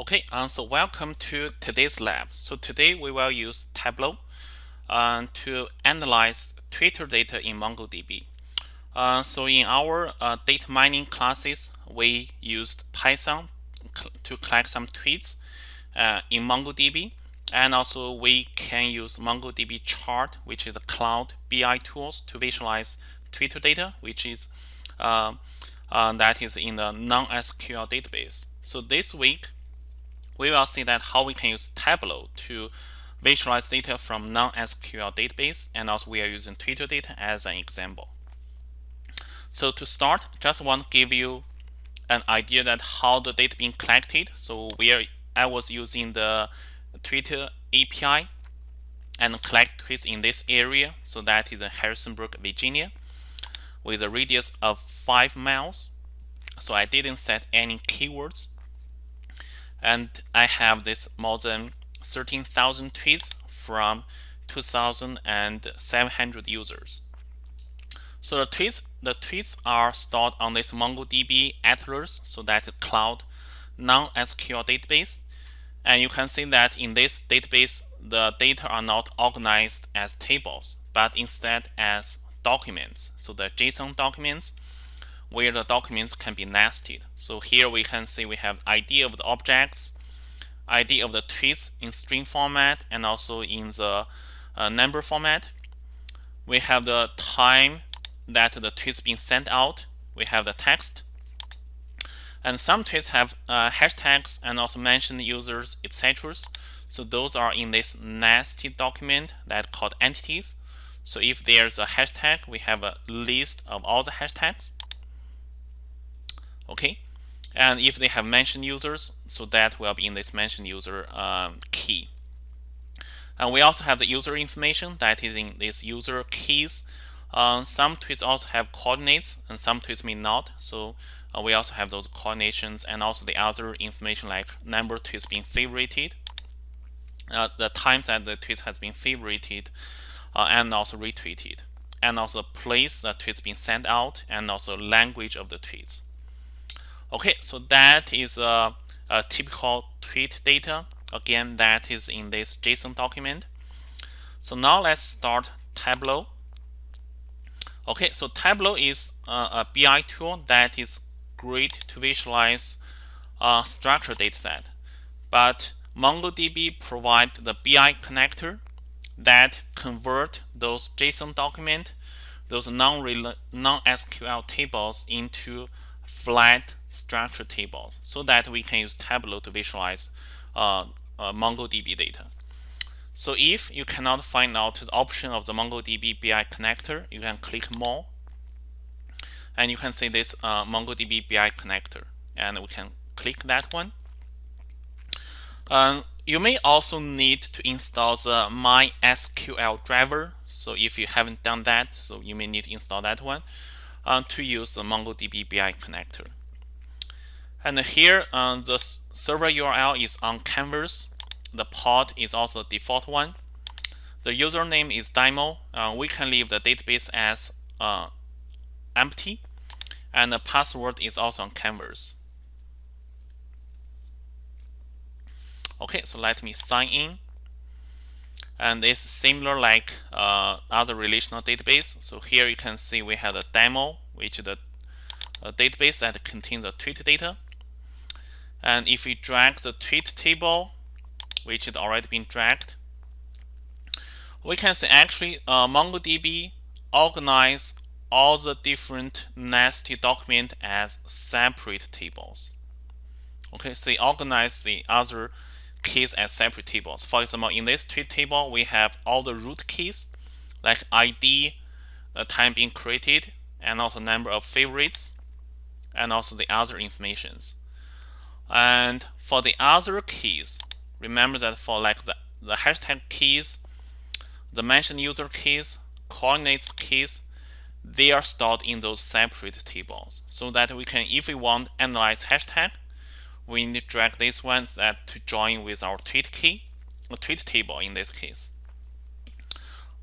Okay, um, so welcome to today's lab. So today we will use Tableau uh, to analyze Twitter data in MongoDB. Uh, so in our uh, data mining classes, we used Python to collect some tweets uh, in MongoDB. And also we can use MongoDB chart, which is a cloud BI tools to visualize Twitter data, which is uh, that is in the non-SQL database. So this week, we will see that how we can use Tableau to visualize data from non-SQL database, and also we are using Twitter data as an example. So to start, just want to give you an idea that how the data being collected. So where I was using the Twitter API and collect tweets in this area. So that is Harrisonburg, Virginia with a radius of 5 miles. So I didn't set any keywords. And I have this more than 13,000 tweets from 2,700 users. So the tweets, the tweets are stored on this MongoDB Atlas, so that cloud non-SQL database. And you can see that in this database, the data are not organized as tables, but instead as documents. So the JSON documents where the documents can be nested. So here we can see we have ID of the objects, ID of the tweets in string format and also in the uh, number format. We have the time that the tweets being sent out. We have the text. And some tweets have uh, hashtags and also mention users, etc. So those are in this nested document that called entities. So if there's a hashtag, we have a list of all the hashtags. Okay. And if they have mentioned users, so that will be in this mentioned user um, key. And we also have the user information that is in this user keys. Um, some tweets also have coordinates and some tweets may not. So uh, we also have those coordinations and also the other information like number of tweets being favorited, uh, the times that the tweet has been favorited, uh, and also retweeted and also place the tweets being sent out and also language of the tweets. Okay, so that is a, a typical tweet data. Again, that is in this JSON document. So now let's start Tableau. Okay, so Tableau is a BI tool that is great to visualize a structured dataset. But MongoDB provides the BI connector that convert those JSON document, those non-SQL tables into flat structured tables so that we can use Tableau to visualize uh, uh, MongoDB data. So if you cannot find out the option of the MongoDB BI connector, you can click more and you can see this uh, MongoDB BI connector and we can click that one. Um, you may also need to install the MySQL driver. So if you haven't done that, so you may need to install that one uh, to use the MongoDB BI connector. And here, uh, the server URL is on Canvas. The port is also the default one. The username is demo. Uh, we can leave the database as uh, empty. And the password is also on Canvas. Okay, so let me sign in. And it's similar like uh, other relational database. So here you can see we have a demo, which is the database that contains the tweet data. And if we drag the tweet table, which is already been dragged, we can see actually uh, MongoDB organize all the different nested document as separate tables. Okay, so they organize the other keys as separate tables. For example, in this tweet table, we have all the root keys like ID, the time being created, and also number of favorites, and also the other informations. And for the other keys, remember that for like the, the hashtag keys, the mention user keys, coordinates keys, they are stored in those separate tables so that we can, if we want analyze hashtag, we need to drag this one that to join with our tweet key, a tweet table in this case.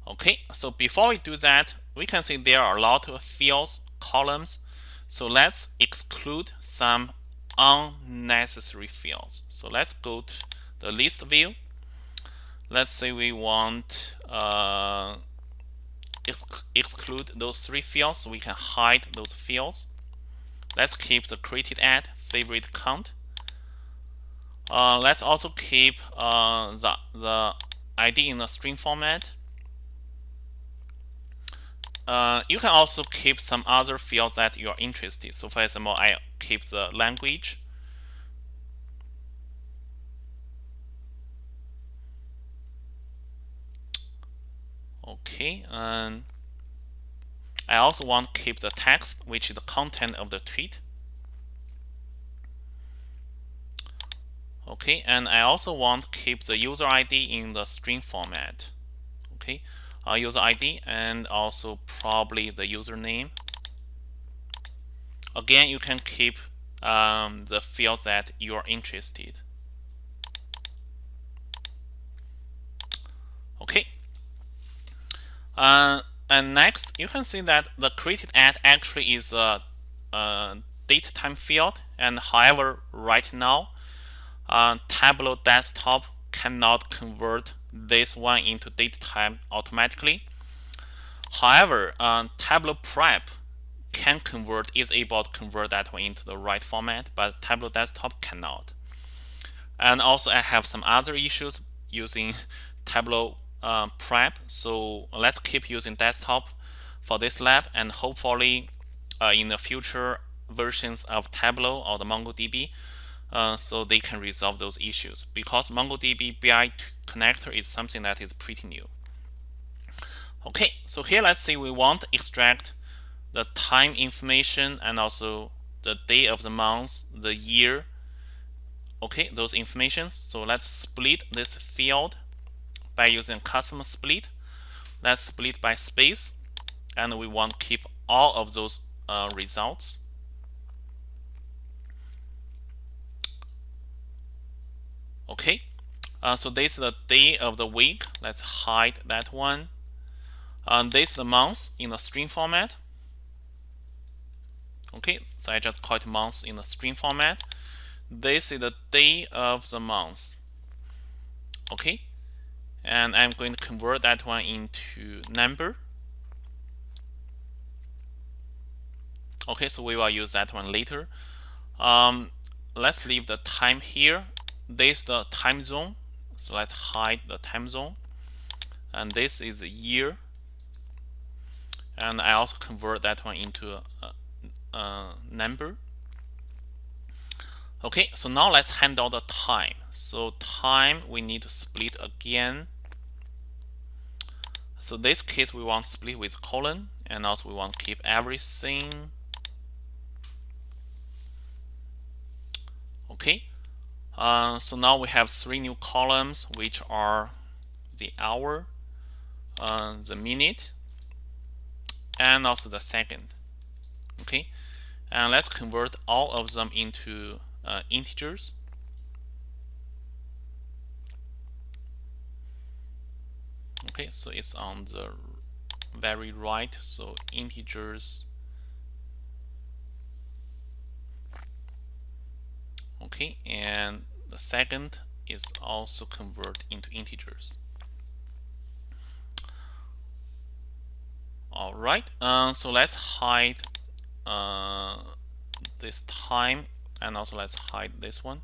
Okay, so before we do that, we can see there are a lot of fields, columns. So let's exclude some unnecessary fields. So let's go to the list view. Let's say we want uh, ex exclude those three fields so we can hide those fields. Let's keep the created at favorite count. Uh, let's also keep uh, the, the ID in a string format. Uh, you can also keep some other fields that you are interested. So for example, I keep the language. Okay, and I also want to keep the text, which is the content of the tweet. Okay, and I also want to keep the user ID in the string format. Okay, uh, user ID and also probably the username. Again, you can keep um, the field that you are interested. Okay. Uh, and next, you can see that the created at actually is a, a date time field. And however, right now, uh, Tableau Desktop cannot convert this one into date time automatically. However, uh, Tableau Prep can convert, is able to convert that one into the right format, but Tableau Desktop cannot. And also I have some other issues using Tableau uh, Prep. So let's keep using desktop for this lab and hopefully uh, in the future versions of Tableau or the MongoDB, uh, so they can resolve those issues because MongoDB BI connector is something that is pretty new. Okay, so here let's say we want to extract the time information and also the day of the month, the year, okay, those informations. So let's split this field by using custom split. Let's split by space and we want to keep all of those uh, results. Okay, uh, so this is the day of the week. Let's hide that one. Um, this is the month in the string format. Okay, so I just call it month in the string format. This is the day of the month. Okay, and I'm going to convert that one into number. Okay, so we will use that one later. Um, let's leave the time here this is the time zone so let's hide the time zone and this is the year and I also convert that one into a, a number. Okay so now let's handle the time. So time we need to split again. So this case we want split with colon and also we want to keep everything. Okay uh, so now we have three new columns, which are the hour, uh, the minute, and also the second. Okay, and let's convert all of them into uh, integers. Okay, so it's on the very right, so integers okay and the second is also convert into integers all right uh, so let's hide uh, this time and also let's hide this one.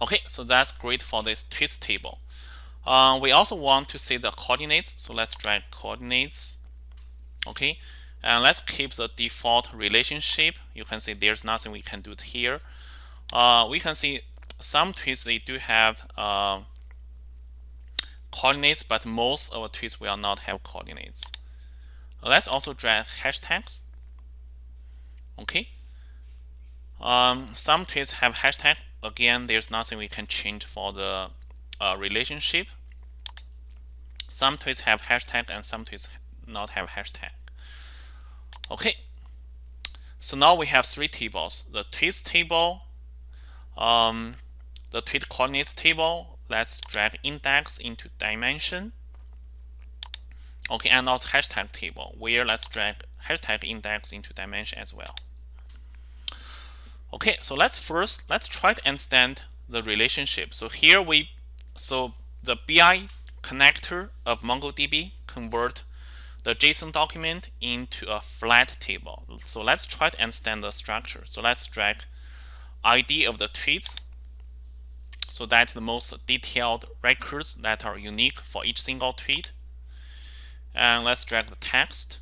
Okay so that's great for this twist table. Uh, we also want to see the coordinates so let's drag coordinates okay? And let's keep the default relationship. You can see there's nothing we can do here. Uh, we can see some tweets they do have uh, coordinates but most of the tweets will not have coordinates let's also drag hashtags okay um, some tweets have hashtag again there's nothing we can change for the uh, relationship some tweets have hashtag and some tweets not have hashtag Okay, so now we have three tables. The tweets table, um, the tweet coordinates table. Let's drag index into dimension. Okay, and also hashtag table, where let's drag hashtag index into dimension as well. Okay, so let's first let's try to understand the relationship. So here we so the BI connector of MongoDB convert the JSON document into a flat table. So let's try to understand the structure. So let's drag ID of the tweets so that's the most detailed records that are unique for each single tweet. And let's drag the text.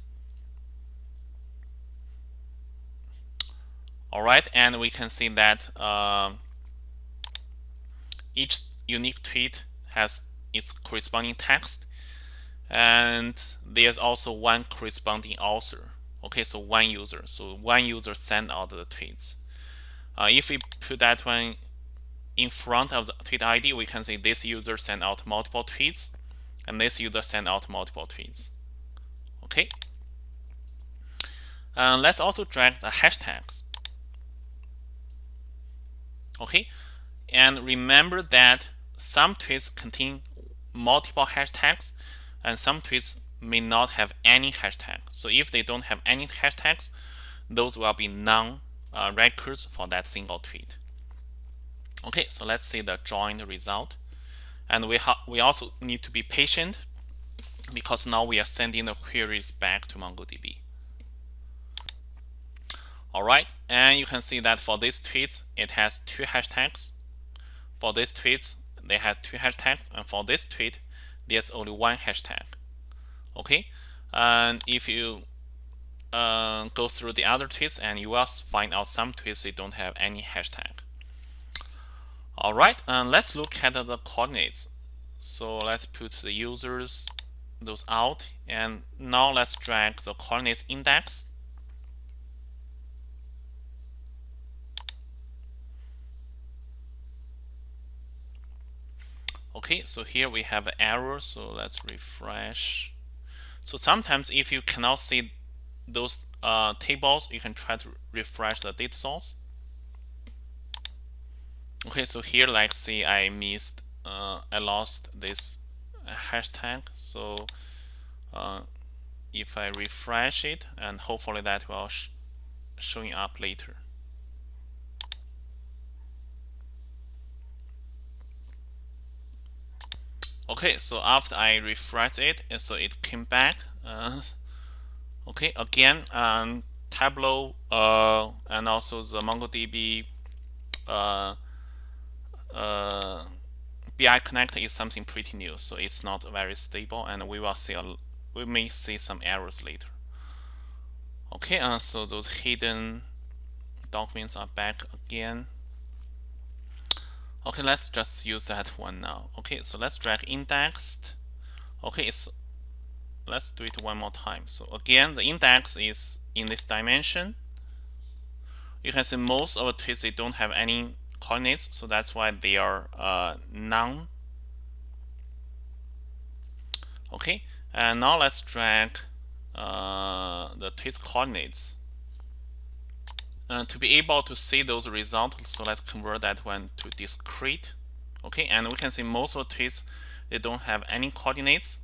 All right, and we can see that uh, each unique tweet has its corresponding text and there's also one corresponding author. Okay so one user. So one user sent out the tweets. Uh, if we put that one in front of the tweet ID we can see this user sent out multiple tweets and this user sent out multiple tweets okay uh, let's also drag the hashtags okay and remember that some tweets contain multiple hashtags and some tweets may not have any hashtag. So if they don't have any hashtags, those will be non uh, records for that single tweet. Okay, so let's see the joined result. And we, we also need to be patient because now we are sending the queries back to MongoDB. All right, and you can see that for these tweets, it has two hashtags. For these tweets, they have two hashtags, and for this tweet, there's only one hashtag okay and if you uh, go through the other tweets and you will find out some tweets they don't have any hashtag all right and let's look at the coordinates so let's put the users those out and now let's drag the coordinates index Okay, so here we have an error, so let's refresh. So sometimes if you cannot see those uh, tables, you can try to refresh the data source. Okay, so here, like, see, I missed, uh, I lost this hashtag. So uh, if I refresh it, and hopefully that will sh showing up later. okay so after I refresh it so it came back uh, okay again um, Tableau uh, and also the MongoDB uh, uh, BI connector is something pretty new so it's not very stable and we will see a, we may see some errors later okay uh, so those hidden documents are back again Okay, let's just use that one now. Okay, so let's drag indexed. Okay, it's let's do it one more time. So again, the index is in this dimension. You can see most of the tweets they don't have any coordinates, so that's why they are uh, none. Okay, and now let's drag uh, the twist coordinates. Uh, to be able to see those results, so let's convert that one to discrete. Okay, and we can see most of the tweets, they don't have any coordinates.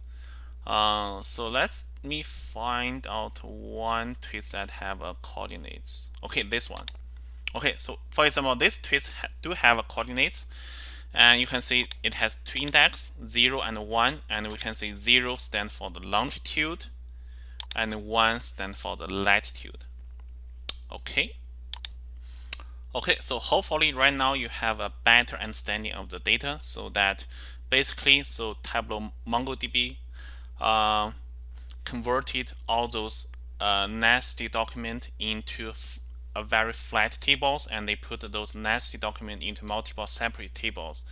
Uh, so let's me find out one twist that have a coordinates. Okay, this one. Okay, so for example, this tweet do have a coordinates, and you can see it has two index, 0 and 1, and we can see 0 stand for the longitude, and 1 stand for the latitude. Okay, Okay, so hopefully right now you have a better understanding of the data so that basically, so Tableau MongoDB uh, converted all those uh, nested document into a very flat tables and they put those nested document into multiple separate tables.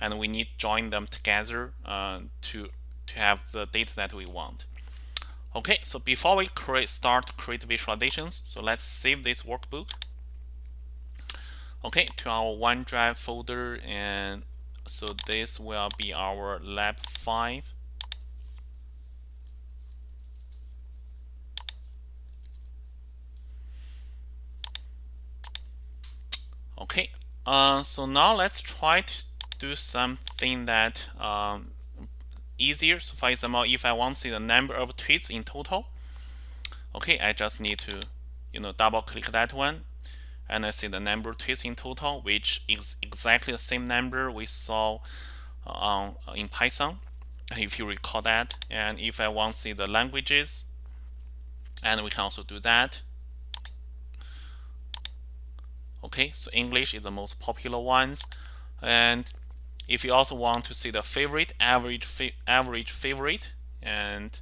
And we need to join them together uh, to to have the data that we want. Okay, so before we create start create visualizations, so let's save this workbook. Okay to our OneDrive folder and so this will be our lab 5 okay uh, so now let's try to do something that um, easier so for example if I want to see the number of tweets in total okay I just need to you know double click that one and I see the number of tweets in total, which is exactly the same number we saw uh, in Python, if you recall that. And if I want to see the languages, and we can also do that. Okay, so English is the most popular ones. And if you also want to see the favorite, average, fa average favorite, and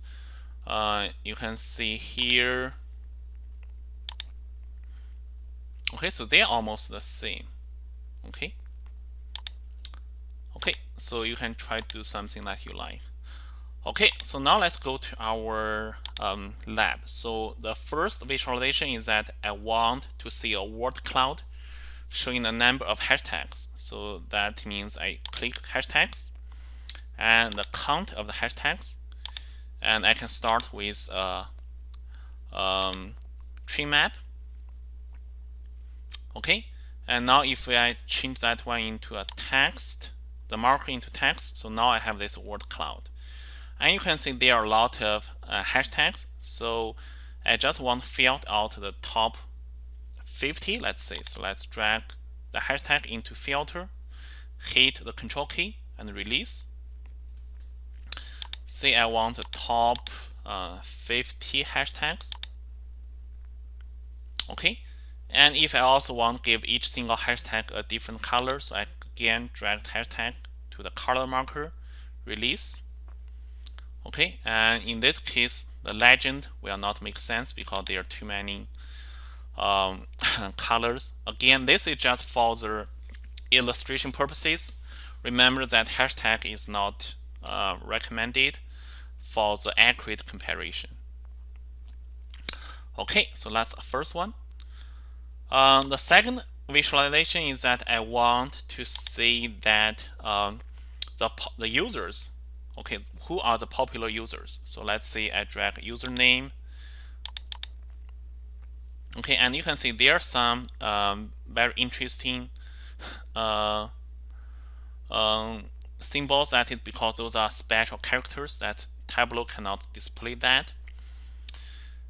uh, you can see here. Okay so they're almost the same. Okay. Okay so you can try to do something that you like. Okay so now let's go to our um, lab. So the first visualization is that I want to see a word cloud showing a number of hashtags. So that means I click hashtags and the count of the hashtags and I can start with a um, tree map. Okay? And now if I change that one into a text the marker into text so now I have this word cloud and you can see there are a lot of uh, hashtags. So I just want to filter out the top 50 let's say. So let's drag the hashtag into filter hit the control key and release. Say I want the top uh, 50 hashtags. Okay. And if I also want to give each single hashtag a different color so I again drag the hashtag to the color marker release okay and in this case the legend will not make sense because there are too many um, colors again this is just for the illustration purposes remember that hashtag is not uh, recommended for the accurate comparison. Okay, so that's the first one. Um, the second visualization is that I want to see that um, the, the users, okay, who are the popular users. So let's say I drag username. Okay, and you can see there are some um, very interesting uh, um, symbols that is because those are special characters that Tableau cannot display that.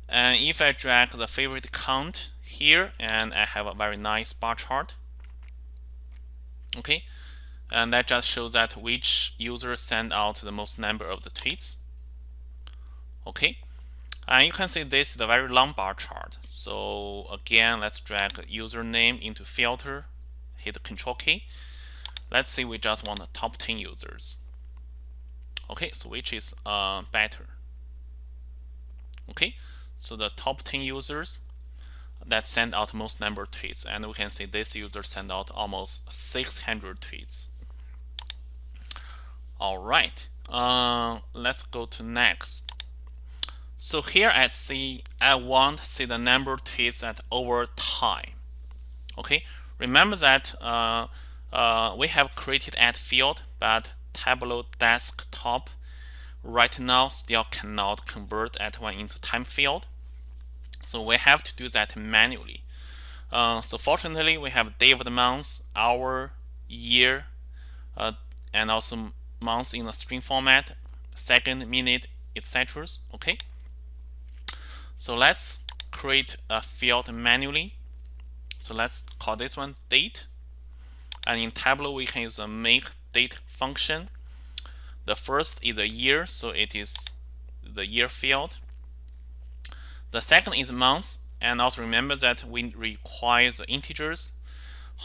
And if I drag the favorite count here and I have a very nice bar chart, okay, and that just shows that which user send out the most number of the tweets. Okay, and you can see this is a very long bar chart. So again, let's drag username into filter, hit control key, Let's say we just want the top 10 users. Okay, so which is uh, better? Okay, so the top 10 users that send out most number of tweets, and we can see this user sent out almost 600 tweets. All right, uh, let's go to next. So here I see I want to see the number tweets at over time. Okay, remember that uh, uh, we have created add field, but Tableau desktop right now still cannot convert that one into time field. So we have to do that manually. Uh, so fortunately, we have day of the month, hour, year, uh, and also months in a string format, second, minute, etc. Okay. So let's create a field manually. So let's call this one date. And in Tableau, we can use a make date function. The first is the year, so it is the year field. The second is month, and also remember that we require the integers.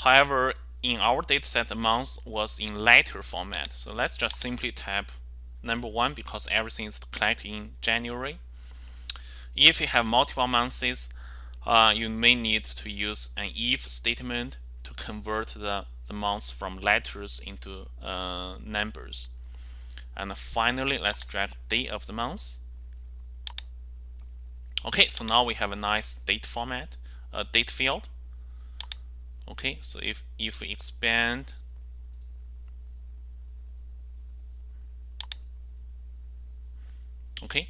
However, in our dataset, the month was in letter format. So let's just simply type number one because everything is collected in January. If you have multiple months, uh, you may need to use an if statement to convert the the months from letters into uh, numbers. And finally, let's drag day of the month. Okay, so now we have a nice date format, a date field. Okay, so if, if we expand okay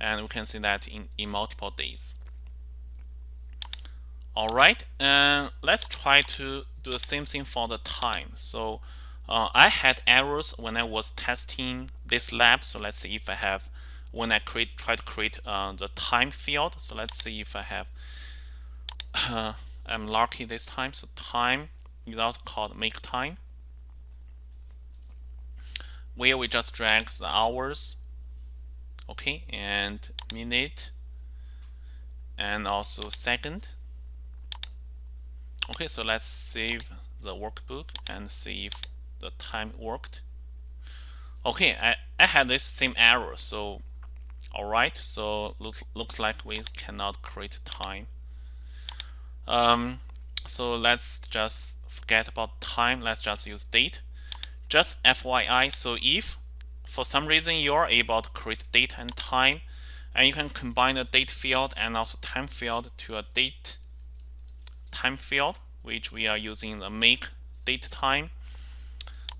and we can see that in, in multiple days all right and let's try to do the same thing for the time. So uh, I had errors when I was testing this lab. So let's see if I have, when I create, try to create uh, the time field. So let's see if I have uh, Um, I'm lucky this time. So time is also called make time, where we just drag the hours, okay, and minute, and also second. Okay, so let's save the workbook and see if the time worked. Okay, I, I had this same error, so alright, so looks, looks like we cannot create time. Um, so let's just forget about time, let's just use date. Just FYI, so if for some reason you're able to create date and time, and you can combine the date field and also time field to a date time field, which we are using the make date time,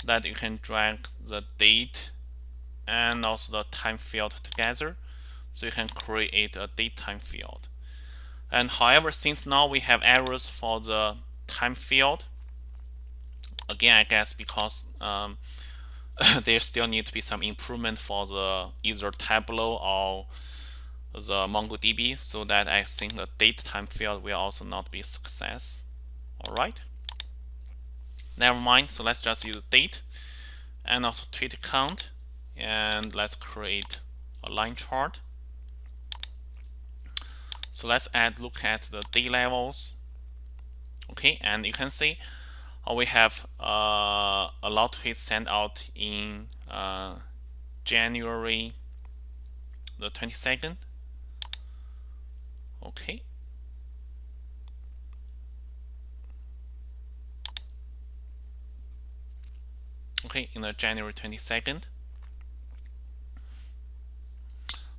that you can drag the date and also the time field together. So you can create a date time field and however since now we have errors for the time field again I guess because um, there still need to be some improvement for the either Tableau or the MongoDB so that I think the date time field will also not be success. Alright. Never mind so let's just use date and also tweet count and let's create a line chart so let's add look at the day levels. Okay and you can see we have uh, a lot of tweets sent out in uh, January the 22nd okay. Okay in the January 22nd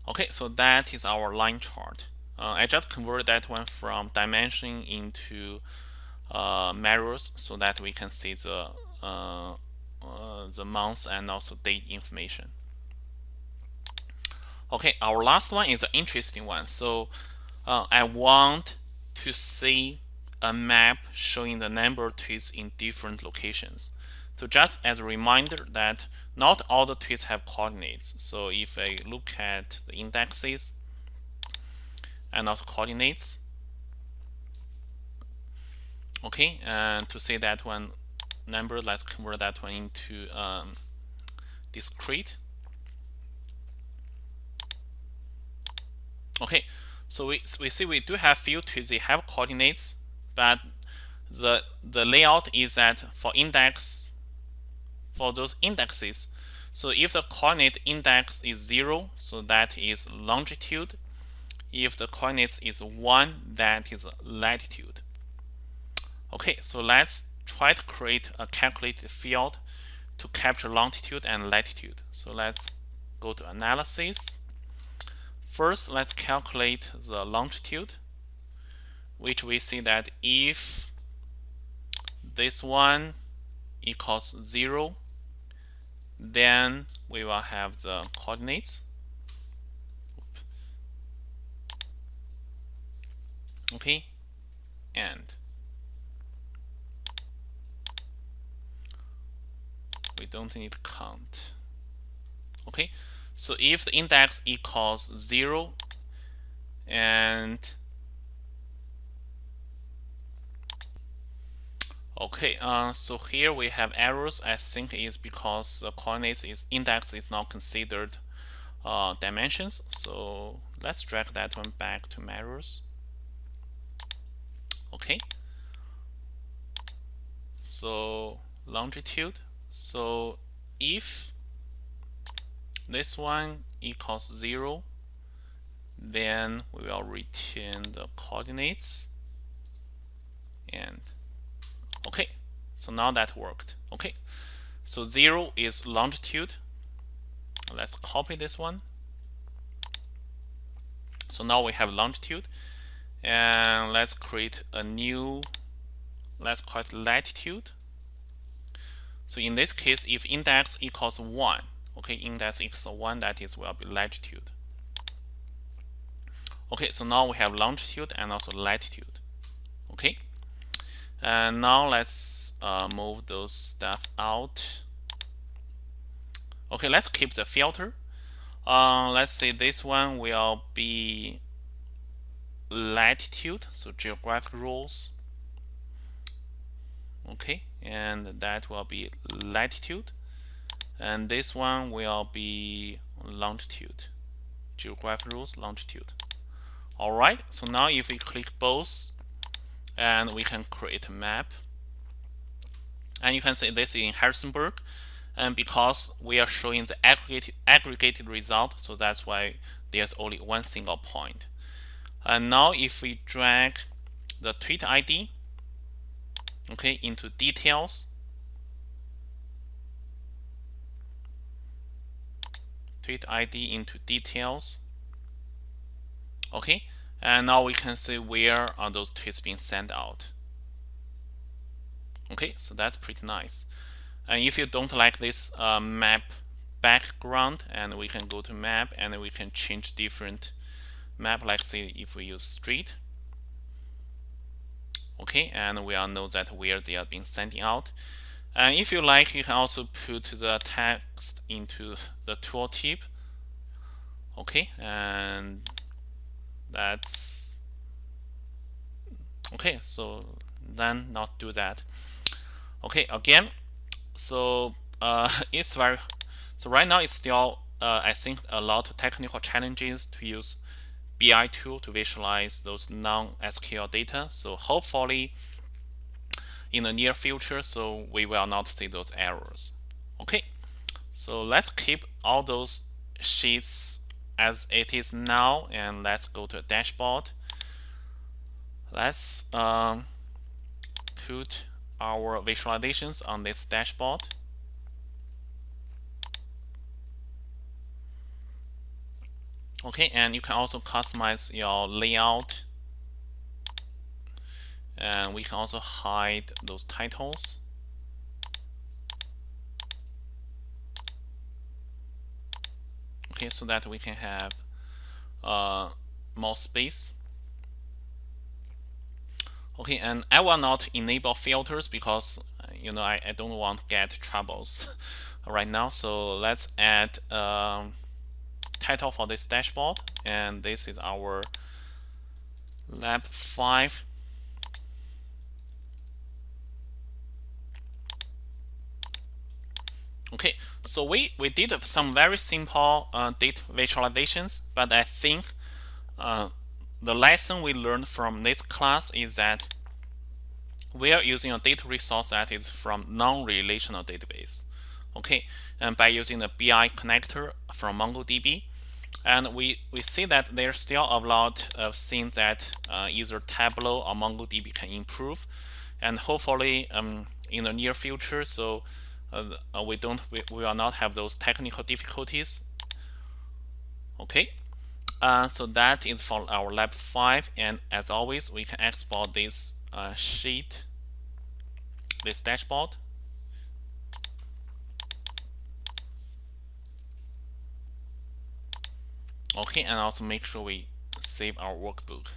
okay so that is our line chart uh, I just converted that one from dimension into uh, measures so that we can see the uh, uh, the month and also date information. Okay our last one is an interesting one. So uh, I want to see a map showing the number of tweets in different locations. So just as a reminder that not all the tweets have coordinates. So if I look at the indexes and also coordinates, okay, and to say that one number, let's convert that one into um, discrete. Okay, so we, we see we do have few tweets, they have coordinates, but the the layout is that for index for those indexes. So if the coordinate index is 0, so that is longitude. If the coordinate is 1, that is latitude. Okay, so let's try to create a calculated field to capture longitude and latitude. So let's go to analysis. First, let's calculate the longitude, which we see that if this one equals 0, then we will have the coordinates okay and we don't need count okay so if the index equals 0 and Okay, uh, so here we have errors. I think is because the coordinates is index is not considered uh, dimensions. So let's drag that one back to measures. Okay. So longitude. So if this one equals zero, then we will return the coordinates. And okay. So now that worked. Okay. So 0 is longitude. Let's copy this one. So now we have longitude and let's create a new let's call it latitude. So in this case if index equals 1 okay index equals 1 that is will be latitude. Okay so now we have longitude and also latitude okay? And now let's uh, move those stuff out. Okay let's keep the filter. Uh, let's say this one will be latitude so geographic rules. Okay and that will be latitude. And this one will be longitude geographic rules longitude. Alright so now if we click both and we can create a map. And you can see this in Harrisonburg and because we are showing the aggregated, aggregated result so that's why there's only one single point and now if we drag the tweet ID okay into details tweet ID into details okay and now we can see where are those tweets being sent out. Okay so that's pretty nice. And if you don't like this uh, map background and we can go to map and we can change different map like say if we use street. Okay and we all know that where they are being sending out. And if you like you can also put the text into the tooltip okay and that's okay so then not do that. Okay again so uh, it's very so right now it's still uh, I think a lot of technical challenges to use BI tool to visualize those non-SQL data. So hopefully in the near future so we will not see those errors. Okay. So let's keep all those sheets as it is now and let's go to a dashboard. Let's um, put our visualizations on this dashboard okay and you can also customize your layout. And we can also hide those titles. Okay so that we can have uh, more space. Okay and I will not enable filters because you know I, I don't want to get troubles right now. So let's add um, title for this dashboard and this is our lab 5 okay so we we did some very simple uh, data visualizations but I think uh, the lesson we learned from this class is that we are using a data resource that is from non-relational database. Okay and by using the BI connector from MongoDB and we we see that there's still a lot of things that uh, either Tableau or MongoDB can improve. And hopefully um, in the near future so uh, we don't we, we will not have those technical difficulties. Okay. Uh, so that is for our lab 5 and as always we can export this uh, sheet this dashboard okay and also make sure we save our workbook